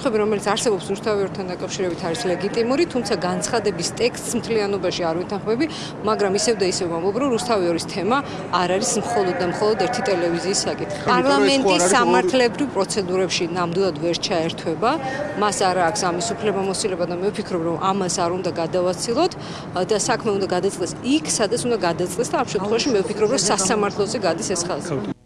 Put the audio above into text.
საკითხები, რომელიც არსებობს უშთავერთან დაკავშირებით არის ლეგიტიმური, თუმცა განცხადების ტექსტს მთლიანობაში არ ვითანხმები, მაგრამ ისევ და ისევ ვამბობ, რომ რუსთავიორის თემა არ არის მხოლოდ და მხოლოდ ერთი ტელევიზიის საკითხი. პარლამენტის სამართლებრივ პროცედურებში ნამდვილად ვერ ჩაერთვება, მას არ აქვს ამის უფლებამოსილება და მე ვფიქრობ, რომ ამას არ უნდა გადავაცილოთ და საქმე უნდა გადაწყდეს იქ, სადაც უნდა გადაწყდეს და ამ შემთხვევაში მე ვფიქრობ, რომ სასამართლოზე გადის ეს ხალხი.